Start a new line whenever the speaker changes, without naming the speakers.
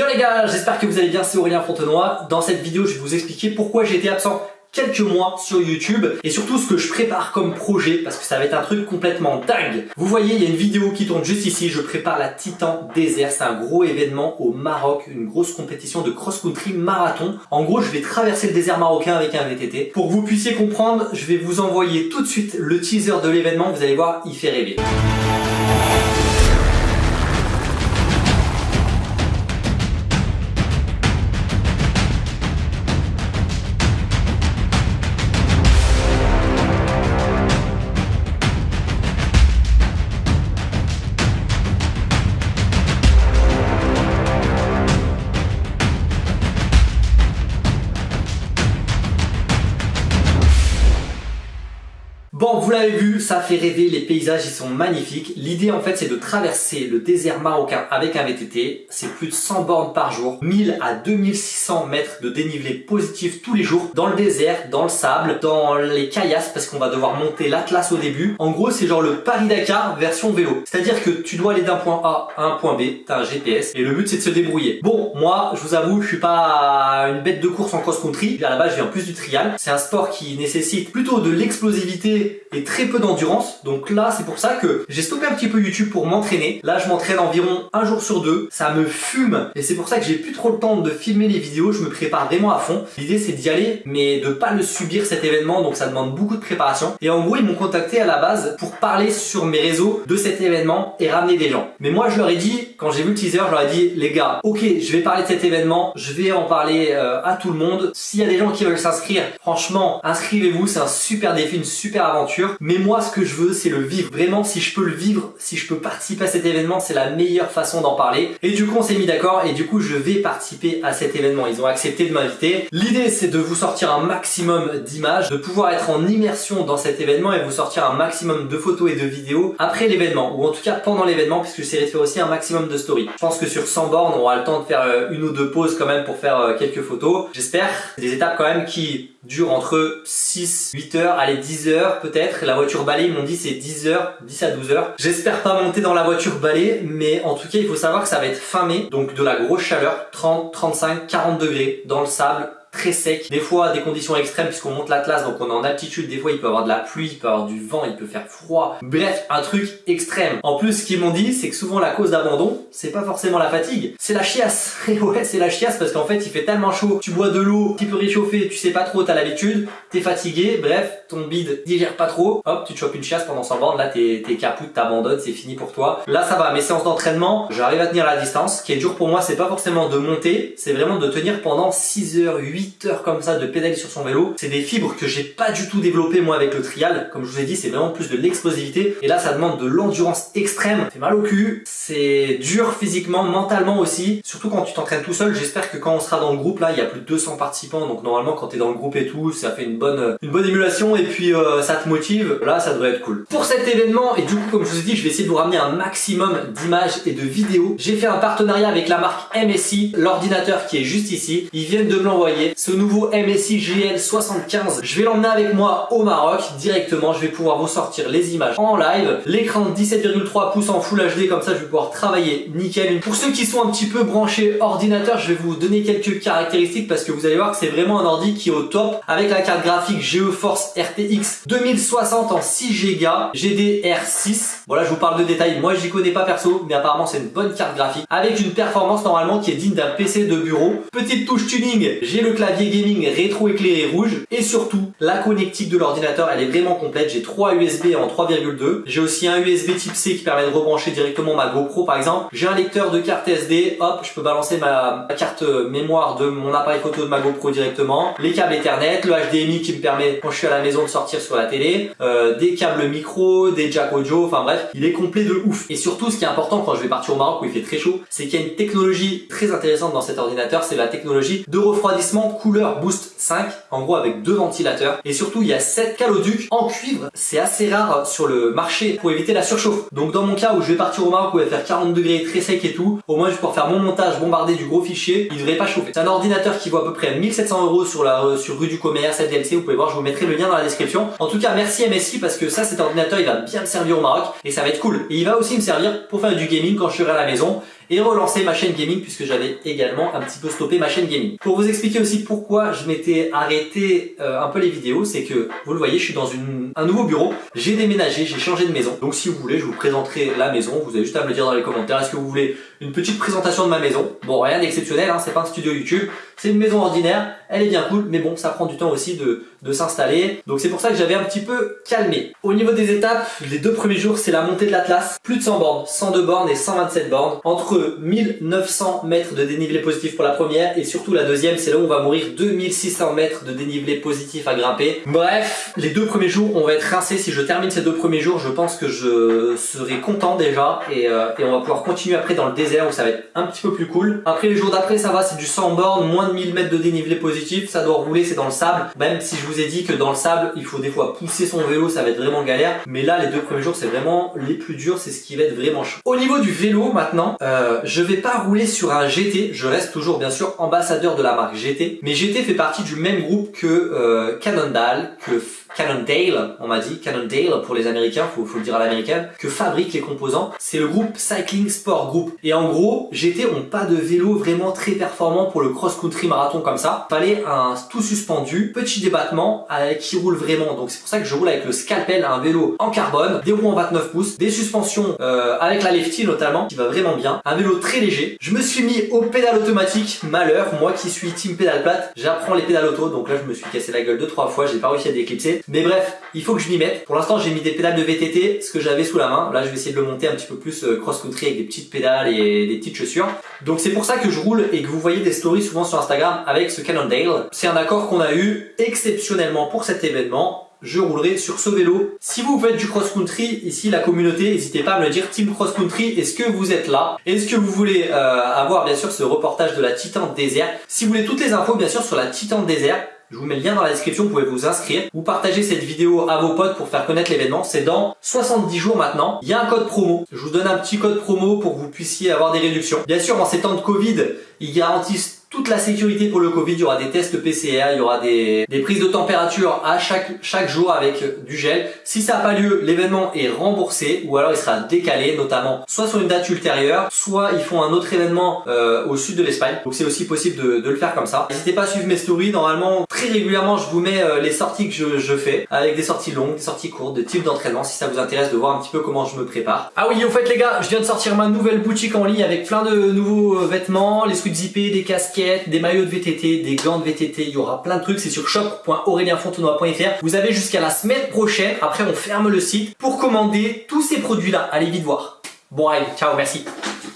Yo les gars, j'espère que vous allez bien, c'est Aurélien Fontenoy. Dans cette vidéo, je vais vous expliquer pourquoi j'ai été absent quelques mois sur YouTube et surtout ce que je prépare comme projet parce que ça va être un truc complètement dingue. Vous voyez, il y a une vidéo qui tourne juste ici, je prépare la Titan Désert, c'est un gros événement au Maroc, une grosse compétition de cross-country marathon. En gros, je vais traverser le désert marocain avec un VTT. Pour que vous puissiez comprendre, je vais vous envoyer tout de suite le teaser de l'événement, vous allez voir, il fait rêver. Bon, vous l'avez vu, ça fait rêver, les paysages ils sont magnifiques. L'idée en fait c'est de traverser le désert marocain avec un VTT. C'est plus de 100 bornes par jour, 1000 à 2600 mètres de dénivelé positif tous les jours, dans le désert, dans le sable, dans les caillasses parce qu'on va devoir monter l'Atlas au début. En gros c'est genre le Paris-Dakar version vélo. C'est-à-dire que tu dois aller d'un point A à un point B, t'as un GPS et le but c'est de se débrouiller. Bon, moi je vous avoue, je suis pas une bête de course en cross-country. À la base je viens plus du trial. C'est un sport qui nécessite plutôt de l'explosivité et très peu d'endurance. Donc là, c'est pour ça que j'ai stoppé un petit peu YouTube pour m'entraîner. Là, je m'entraîne environ un jour sur deux. Ça me fume et c'est pour ça que j'ai plus trop le temps de filmer les vidéos. Je me prépare vraiment à fond. L'idée, c'est d'y aller, mais de pas le subir cet événement. Donc ça demande beaucoup de préparation. Et en gros, ils m'ont contacté à la base pour parler sur mes réseaux de cet événement et ramener des gens. Mais moi, je leur ai dit, quand j'ai vu le teaser, je leur ai dit, les gars, ok, je vais parler de cet événement. Je vais en parler euh, à tout le monde. S'il y a des gens qui veulent s'inscrire, franchement, inscrivez-vous. C'est un super défi, une super aventure mais moi, ce que je veux, c'est le vivre. Vraiment, si je peux le vivre, si je peux participer à cet événement, c'est la meilleure façon d'en parler. Et du coup, on s'est mis d'accord et du coup, je vais participer à cet événement. Ils ont accepté de m'inviter. L'idée, c'est de vous sortir un maximum d'images, de pouvoir être en immersion dans cet événement et vous sortir un maximum de photos et de vidéos après l'événement, ou en tout cas pendant l'événement, puisque j'essaierai de aussi un maximum de stories. Je pense que sur 100 bornes, on aura le temps de faire euh, une ou deux pauses quand même pour faire euh, quelques photos. J'espère. Des étapes quand même qui durent entre 6, 8 heures, allez 10 heures peut-être. La voiture balai, ils m'ont dit c'est 10 heures, 10 à 12 heures. J'espère pas monter dans la voiture balai, mais en tout cas il faut savoir que ça va être fin mai, donc de la grosse chaleur, 30, 35, 40 degrés dans le sable, très sec. Des fois, des conditions extrêmes puisqu'on monte l'Atlas, donc on est en altitude. Des fois, il peut avoir de la pluie, il peut avoir du vent, il peut faire froid. Bref, un truc extrême. En plus, ce qu'ils m'ont dit, c'est que souvent la cause d'abandon, c'est pas forcément la fatigue, c'est la chiasse. Et ouais, c'est la chiasse parce qu'en fait, il fait tellement chaud, tu bois de l'eau, tu peux réchauffer, tu sais pas trop, t'as l'habitude, t'es fatigué, bref, ton bide digère pas trop, hop, tu te chopes une chiasse pendant 100 bornes, là t'es caput, t'abandonnes, c'est fini pour toi. Là, ça va, mes séances d'entraînement, j'arrive à tenir la distance. Ce qui est dur pour moi, c'est pas forcément de monter, c'est vraiment de tenir pendant 6 heures, 8 heures comme ça de pédaler sur son vélo. C'est des fibres que j'ai pas du tout développées moi avec le trial. Comme je vous ai dit, c'est vraiment plus de l'explosivité. Et là, ça demande de l'endurance extrême. C'est mal au cul, c'est dur physiquement, mentalement aussi. Surtout quand tu t'entraînes tout seul. J'espère que quand on sera dans le groupe, là, il y a plus de 200 participants. Donc normalement, quand tu es dans le groupe et tout, ça fait une bonne, une bonne émulation et puis euh, ça te motive. Là, ça devrait être cool. Pour cet événement, et du coup, comme je vous ai dit, je vais essayer de vous ramener un maximum d'images et de vidéos. J'ai fait un partenariat avec la marque MSI, l'ordinateur qui est juste ici. Ils viennent de me l'envoyer. Ce nouveau MSI GL75. Je vais l'emmener avec moi au Maroc directement. Je vais pouvoir vous sortir les images en live. L'écran de 17,3 pouces en Full HD, comme ça je vais pouvoir travailler nickel. Pour ceux qui sont un petit peu branchés ordinateur, je vais vous donner quelques caractéristiques parce que vous allez voir que c'est vraiment un ordi qui est au top avec la carte graphique GeForce RTX 2060 en 6 Go GDR6. Voilà, je vous parle de détails. Moi, j'y connais pas perso, mais apparemment c'est une bonne carte graphique avec une performance normalement qui est digne d'un PC de bureau. Petite touche tuning, j'ai le clavier gaming rétro éclairé rouge. Et surtout la connectique de l'ordinateur elle est vraiment complète. J'ai trois USB en 3,2 j'ai aussi un USB type C qui permet de rebrancher directement ma GoPro par exemple. J'ai un lecteur de carte SD hop je peux balancer ma, carte mémoire de mon appareil photo de ma GoPro directement. Les câbles Ethernet le HDMI qui me permet quand je suis à la maison de sortir sur la télé. Euh, des câbles micro des jack audio. Enfin bref il est complet de ouf. Et surtout ce qui est important quand je vais partir au Maroc où il fait très chaud c'est qu'il y a une technologie très intéressante dans cet ordinateur. C'est la technologie de refroidissement couleur Boost 5, en gros avec deux ventilateurs. Et surtout, il y a 7 caloducs en cuivre. C'est assez rare sur le marché pour éviter la surchauffe. Donc dans mon cas où je vais partir au Maroc où il va faire 40 degrés, très sec et tout, au moins je vais pouvoir faire mon montage, bombarder du gros fichier, il devrait pas chauffer. C'est un ordinateur qui vaut à peu près 1700 euros sur la euh, sur rue du commerce, DLC, vous pouvez voir, je vous mettrai le lien dans la description. En tout cas, merci MSI parce que ça, cet ordinateur, il va bien me servir au Maroc et ça va être cool. Et il va aussi me servir pour faire du gaming quand je serai à la maison et relancer ma chaîne gaming puisque j'avais également un petit peu stoppé ma chaîne gaming. Pour vous expliquer aussi pourquoi je m'étais arrêté euh, un peu les vidéos, c'est que vous le voyez, je suis dans une, un nouveau bureau, j'ai déménagé, j'ai changé de maison. Donc si vous voulez, je vous présenterai la maison, vous avez juste à me le dire dans les commentaires, est-ce que vous voulez une petite présentation de ma maison Bon, rien d'exceptionnel, hein, c'est pas un studio YouTube, c'est une maison ordinaire, elle est bien cool, mais bon, ça prend du temps aussi de, de s'installer. Donc c'est pour ça que j'avais un petit peu calmé. Au niveau des étapes, les deux premiers jours, c'est la montée de l'Atlas. Plus de 100 bornes, 102 bornes et 127 bornes. Entre 1900 mètres de dénivelé positif pour la première et surtout la deuxième, c'est là où on va mourir 2600 mètres de dénivelé positif à grimper. Bref, les deux premiers jours, on va être rincé. Si je termine ces deux premiers jours, je pense que je serai content déjà et, euh, et on va pouvoir continuer après dans le désert où ça va être un petit peu plus cool. Après les jours d'après, ça va, c'est du 100 bornes, moins 1000 mètres de dénivelé positif, ça doit rouler, c'est dans le sable. Même si je vous ai dit que dans le sable, il faut des fois pousser son vélo, ça va être vraiment galère. Mais là, les deux premiers jours, c'est vraiment les plus durs, c'est ce qui va être vraiment chaud. Au niveau du vélo maintenant, euh, je vais pas rouler sur un GT, je reste toujours bien sûr ambassadeur de la marque GT. Mais GT fait partie du même groupe que euh, Cannondale, que Cannondale, on m'a dit, Cannondale pour les Américains, faut, faut le dire à l'américaine, que fabrique les composants. C'est le groupe Cycling Sport Group. Et gros, GT ont pas de vélo vraiment très performant pour le cross-country marathon comme ça. Fallait un tout suspendu, petit débattement, avec, qui roule vraiment. Donc c'est pour ça que je roule avec le Scalpel, un vélo en carbone, des roues en 29 pouces, des suspensions euh, avec la lefty notamment, qui va vraiment bien. Un vélo très léger. Je me suis mis au pédale automatique, malheur, moi qui suis team pédale plate, j'apprends les pédales auto, donc là je me suis cassé la gueule deux trois fois, j'ai pas réussi à déclipser. Mais bref, il faut que je m'y mette. Pour l'instant, j'ai mis des pédales de VTT, ce que j'avais sous la main. Là, je vais essayer de le monter un petit peu plus euh, cross-country avec des petites pédales et petites chaussures. Donc c'est pour ça que je roule et que vous voyez des stories souvent sur Instagram avec ce Cannondale. C'est un accord qu'on a eu exceptionnellement pour cet événement je roulerai sur ce vélo. Si vous faites du cross-country, ici la communauté, n'hésitez pas à me le dire, Team Cross-Country, est-ce que vous êtes là? Est-ce que vous voulez euh, avoir bien sûr ce reportage de la Titan désert? Si vous voulez toutes les infos bien sûr sur la Titan désert, je vous mets le lien dans la description, vous pouvez vous inscrire. Vous partagez cette vidéo à vos potes pour faire connaître l'événement. C'est dans 70 jours maintenant. Il y a un code promo. Je vous donne un petit code promo pour que vous puissiez avoir des réductions. Bien sûr, en ces temps de Covid, ils garantissent toute la sécurité pour le Covid, il y aura des tests PCR, il y aura des, des prises de température à chaque, chaque jour avec du gel. Si ça n'a pas lieu, l'événement est remboursé ou alors il sera décalé, notamment soit sur une date ultérieure, soit ils font un autre événement euh, au sud de l'Espagne. Donc c'est aussi possible de, de, le faire comme ça. N'hésitez pas à suivre mes stories. Normalement, très régulièrement, je vous mets euh, les sorties que je, je, fais avec des sorties longues, des sorties courtes, des types d'entraînement si ça vous intéresse de voir un petit peu comment je me prépare. Ah oui, au fait les gars, je viens de sortir ma nouvelle boutique en ligne avec plein de nouveaux euh, vêtements, les squid zippés, des casquettes, des maillots de VTT, des gants de VTT, il y aura plein de trucs, c'est sur shop.aurelienfontenoy.fr. Vous avez jusqu'à la semaine prochaine, après on ferme le site, pour commander tous ces produits-là. Allez vite voir. Bon allez, ciao, merci.